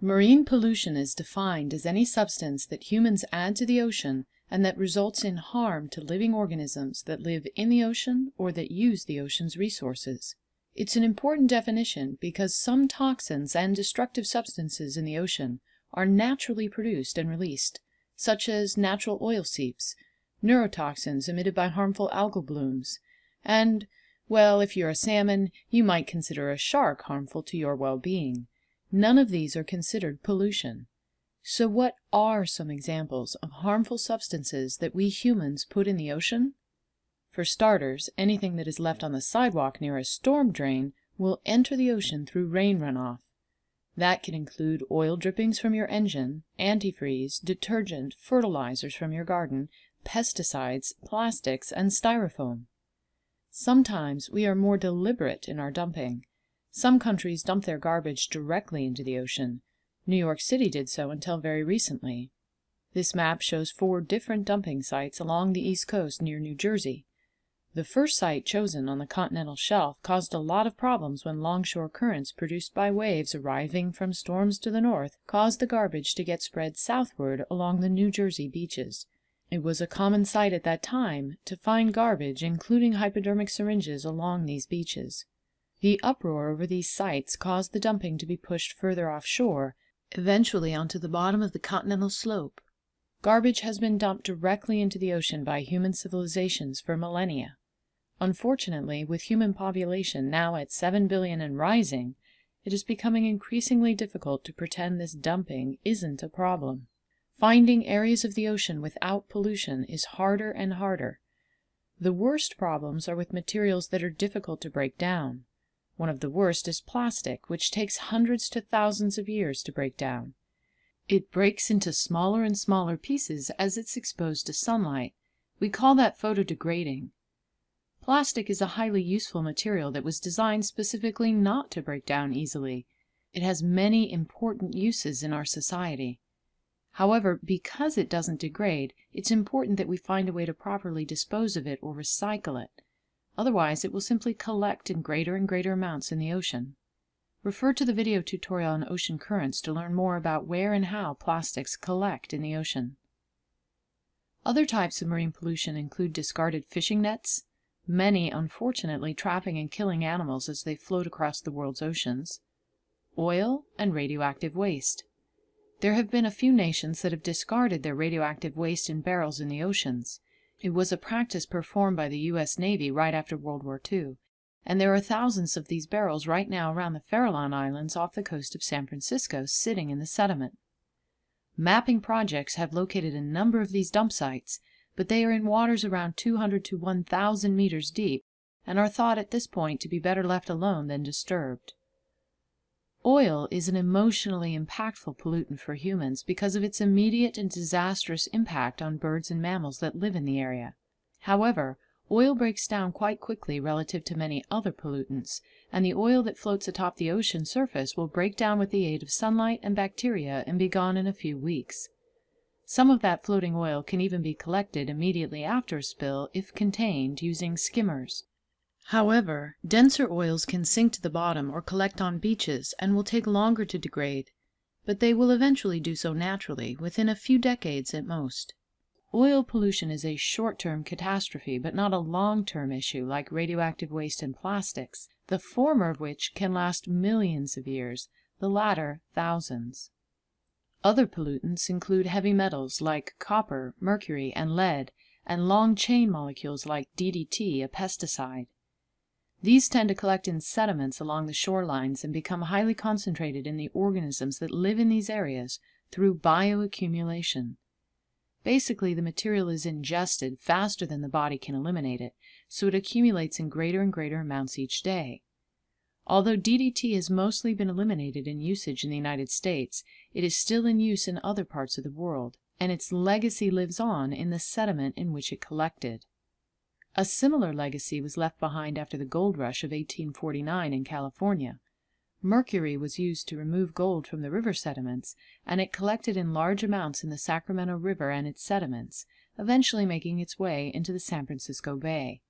Marine pollution is defined as any substance that humans add to the ocean and that results in harm to living organisms that live in the ocean or that use the ocean's resources. It's an important definition because some toxins and destructive substances in the ocean are naturally produced and released, such as natural oil seeps, neurotoxins emitted by harmful algal blooms, and, well, if you're a salmon, you might consider a shark harmful to your well being. None of these are considered pollution. So what are some examples of harmful substances that we humans put in the ocean? For starters, anything that is left on the sidewalk near a storm drain will enter the ocean through rain runoff. That can include oil drippings from your engine, antifreeze, detergent, fertilizers from your garden, pesticides, plastics, and styrofoam. Sometimes we are more deliberate in our dumping. Some countries dump their garbage directly into the ocean. New York City did so until very recently. This map shows four different dumping sites along the East Coast near New Jersey. The first site chosen on the continental shelf caused a lot of problems when longshore currents produced by waves arriving from storms to the north caused the garbage to get spread southward along the New Jersey beaches. It was a common sight at that time to find garbage, including hypodermic syringes, along these beaches. The uproar over these sites caused the dumping to be pushed further offshore, eventually onto the bottom of the continental slope. Garbage has been dumped directly into the ocean by human civilizations for millennia. Unfortunately, with human population now at 7 billion and rising, it is becoming increasingly difficult to pretend this dumping isn't a problem. Finding areas of the ocean without pollution is harder and harder. The worst problems are with materials that are difficult to break down. One of the worst is plastic, which takes hundreds to thousands of years to break down. It breaks into smaller and smaller pieces as it's exposed to sunlight. We call that photodegrading. Plastic is a highly useful material that was designed specifically not to break down easily. It has many important uses in our society. However, because it doesn't degrade, it's important that we find a way to properly dispose of it or recycle it. Otherwise, it will simply collect in greater and greater amounts in the ocean. Refer to the video tutorial on ocean currents to learn more about where and how plastics collect in the ocean. Other types of marine pollution include discarded fishing nets, many unfortunately trapping and killing animals as they float across the world's oceans, oil, and radioactive waste. There have been a few nations that have discarded their radioactive waste in barrels in the oceans. It was a practice performed by the U.S. Navy right after World War II, and there are thousands of these barrels right now around the Farallon Islands off the coast of San Francisco sitting in the sediment. Mapping projects have located a number of these dump sites, but they are in waters around 200 to 1,000 meters deep and are thought at this point to be better left alone than disturbed. Oil is an emotionally impactful pollutant for humans because of its immediate and disastrous impact on birds and mammals that live in the area. However, oil breaks down quite quickly relative to many other pollutants, and the oil that floats atop the ocean surface will break down with the aid of sunlight and bacteria and be gone in a few weeks. Some of that floating oil can even be collected immediately after a spill if contained using skimmers. However, denser oils can sink to the bottom or collect on beaches and will take longer to degrade, but they will eventually do so naturally, within a few decades at most. Oil pollution is a short-term catastrophe, but not a long-term issue like radioactive waste and plastics, the former of which can last millions of years, the latter thousands. Other pollutants include heavy metals like copper, mercury, and lead, and long chain molecules like DDT, a pesticide. These tend to collect in sediments along the shorelines and become highly concentrated in the organisms that live in these areas through bioaccumulation. Basically, the material is ingested faster than the body can eliminate it, so it accumulates in greater and greater amounts each day. Although DDT has mostly been eliminated in usage in the United States, it is still in use in other parts of the world, and its legacy lives on in the sediment in which it collected. A similar legacy was left behind after the gold rush of 1849 in California. Mercury was used to remove gold from the river sediments, and it collected in large amounts in the Sacramento River and its sediments, eventually making its way into the San Francisco Bay.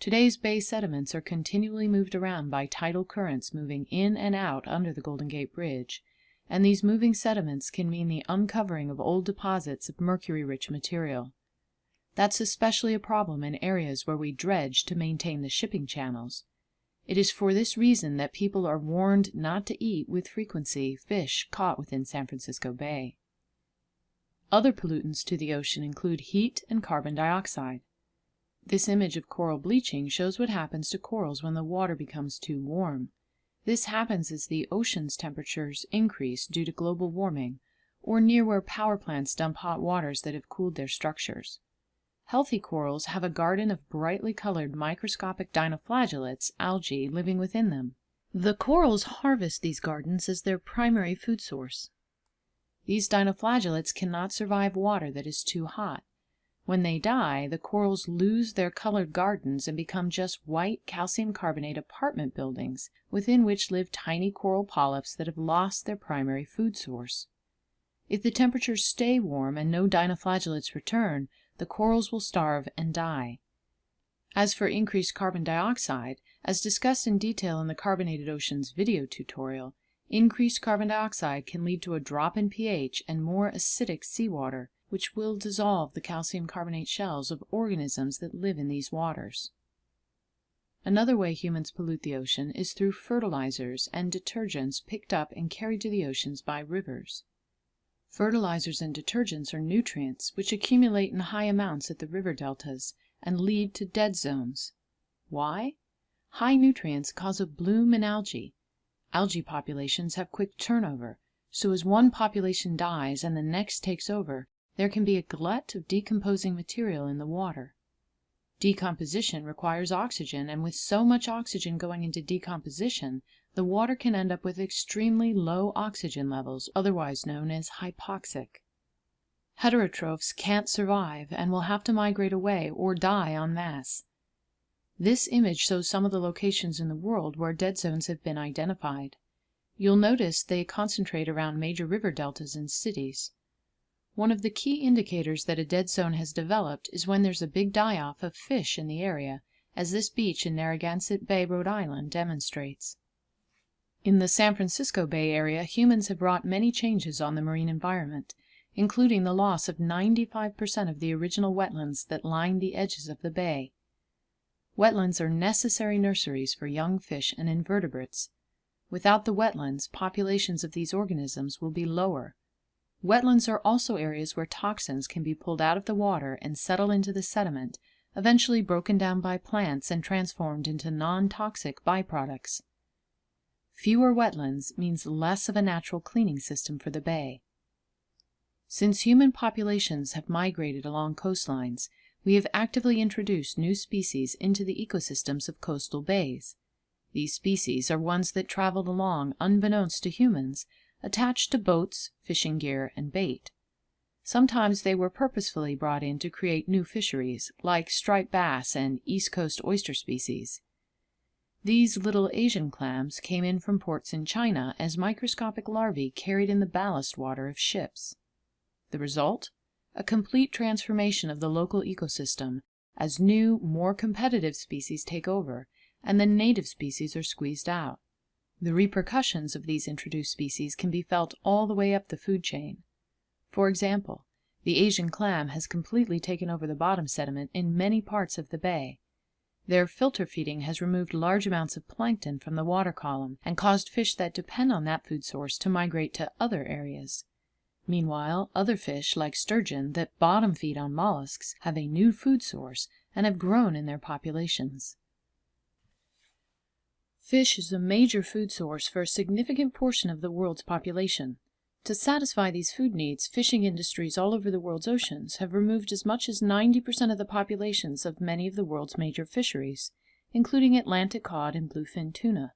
Today's bay sediments are continually moved around by tidal currents moving in and out under the Golden Gate Bridge, and these moving sediments can mean the uncovering of old deposits of mercury rich material. That's especially a problem in areas where we dredge to maintain the shipping channels. It is for this reason that people are warned not to eat with frequency fish caught within San Francisco Bay. Other pollutants to the ocean include heat and carbon dioxide. This image of coral bleaching shows what happens to corals when the water becomes too warm. This happens as the ocean's temperatures increase due to global warming, or near where power plants dump hot waters that have cooled their structures. Healthy corals have a garden of brightly colored microscopic dinoflagellates, algae, living within them. The corals harvest these gardens as their primary food source. These dinoflagellates cannot survive water that is too hot. When they die, the corals lose their colored gardens and become just white calcium carbonate apartment buildings within which live tiny coral polyps that have lost their primary food source. If the temperatures stay warm and no dinoflagellates return, the corals will starve and die. As for increased carbon dioxide, as discussed in detail in the Carbonated Oceans video tutorial, increased carbon dioxide can lead to a drop in pH and more acidic seawater, which will dissolve the calcium carbonate shells of organisms that live in these waters. Another way humans pollute the ocean is through fertilizers and detergents picked up and carried to the oceans by rivers. Fertilizers and detergents are nutrients which accumulate in high amounts at the river deltas and lead to dead zones. Why? High nutrients cause a bloom in algae. Algae populations have quick turnover, so as one population dies and the next takes over, there can be a glut of decomposing material in the water. Decomposition requires oxygen, and with so much oxygen going into decomposition, the water can end up with extremely low oxygen levels, otherwise known as hypoxic. Heterotrophs can't survive and will have to migrate away or die en masse. This image shows some of the locations in the world where dead zones have been identified. You'll notice they concentrate around major river deltas and cities. One of the key indicators that a dead zone has developed is when there's a big die off of fish in the area, as this beach in Narragansett Bay, Rhode Island, demonstrates. In the San Francisco Bay Area, humans have wrought many changes on the marine environment, including the loss of 95% of the original wetlands that lined the edges of the bay. Wetlands are necessary nurseries for young fish and invertebrates. Without the wetlands, populations of these organisms will be lower. Wetlands are also areas where toxins can be pulled out of the water and settle into the sediment, eventually broken down by plants and transformed into non-toxic byproducts. Fewer wetlands means less of a natural cleaning system for the bay. Since human populations have migrated along coastlines, we have actively introduced new species into the ecosystems of coastal bays. These species are ones that traveled along unbeknownst to humans, attached to boats, fishing gear, and bait. Sometimes they were purposefully brought in to create new fisheries, like striped bass and East Coast oyster species. These little Asian clams came in from ports in China as microscopic larvae carried in the ballast water of ships. The result? A complete transformation of the local ecosystem as new, more competitive species take over and the native species are squeezed out. The repercussions of these introduced species can be felt all the way up the food chain. For example, the Asian clam has completely taken over the bottom sediment in many parts of the bay, their filter feeding has removed large amounts of plankton from the water column and caused fish that depend on that food source to migrate to other areas. Meanwhile, other fish, like sturgeon, that bottom feed on mollusks, have a new food source and have grown in their populations. Fish is a major food source for a significant portion of the world's population. To satisfy these food needs, fishing industries all over the world's oceans have removed as much as 90% of the populations of many of the world's major fisheries, including Atlantic cod and bluefin tuna.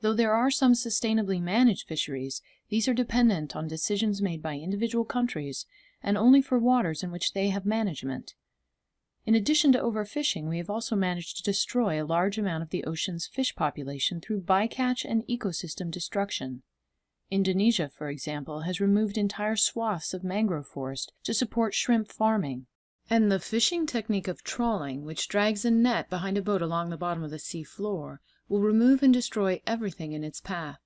Though there are some sustainably managed fisheries, these are dependent on decisions made by individual countries and only for waters in which they have management. In addition to overfishing, we have also managed to destroy a large amount of the ocean's fish population through bycatch and ecosystem destruction. Indonesia, for example, has removed entire swaths of mangrove forest to support shrimp farming. And the fishing technique of trawling, which drags a net behind a boat along the bottom of the sea floor, will remove and destroy everything in its path.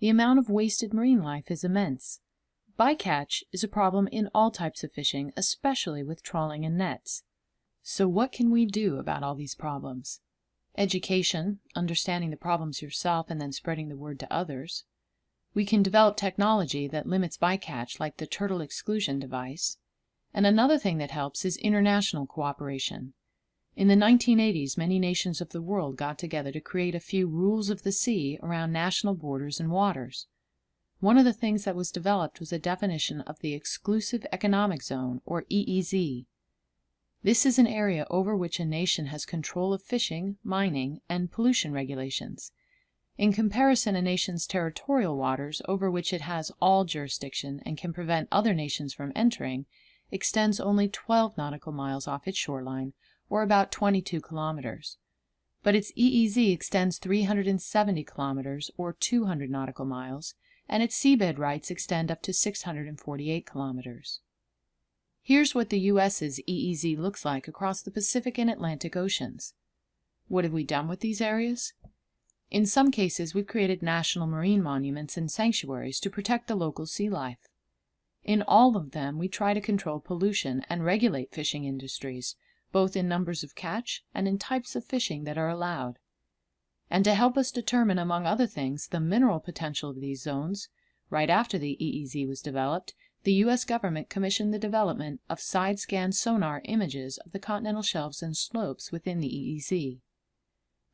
The amount of wasted marine life is immense. Bycatch is a problem in all types of fishing, especially with trawling and nets. So what can we do about all these problems? Education, understanding the problems yourself and then spreading the word to others. We can develop technology that limits bycatch like the turtle exclusion device. And another thing that helps is international cooperation. In the 1980s, many nations of the world got together to create a few rules of the sea around national borders and waters. One of the things that was developed was a definition of the Exclusive Economic Zone, or EEZ. This is an area over which a nation has control of fishing, mining, and pollution regulations. In comparison, a nation's territorial waters, over which it has all jurisdiction and can prevent other nations from entering, extends only 12 nautical miles off its shoreline, or about 22 kilometers. But its EEZ extends 370 kilometers, or 200 nautical miles, and its seabed rights extend up to 648 kilometers. Here's what the U.S.'s EEZ looks like across the Pacific and Atlantic Oceans. What have we done with these areas? In some cases, we've created national marine monuments and sanctuaries to protect the local sea life. In all of them, we try to control pollution and regulate fishing industries, both in numbers of catch and in types of fishing that are allowed. And to help us determine, among other things, the mineral potential of these zones, right after the EEZ was developed, the U.S. government commissioned the development of side scan sonar images of the continental shelves and slopes within the EEZ.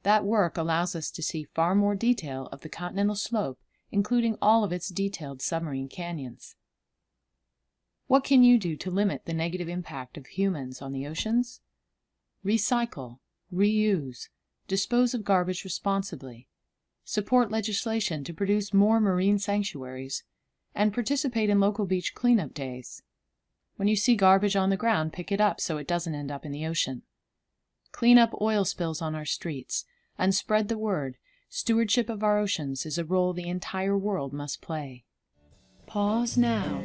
That work allows us to see far more detail of the continental slope, including all of its detailed submarine canyons. What can you do to limit the negative impact of humans on the oceans? Recycle, reuse, dispose of garbage responsibly, support legislation to produce more marine sanctuaries, and participate in local beach cleanup days. When you see garbage on the ground, pick it up so it doesn't end up in the ocean. Clean up oil spills on our streets and spread the word. Stewardship of our oceans is a role the entire world must play. Pause now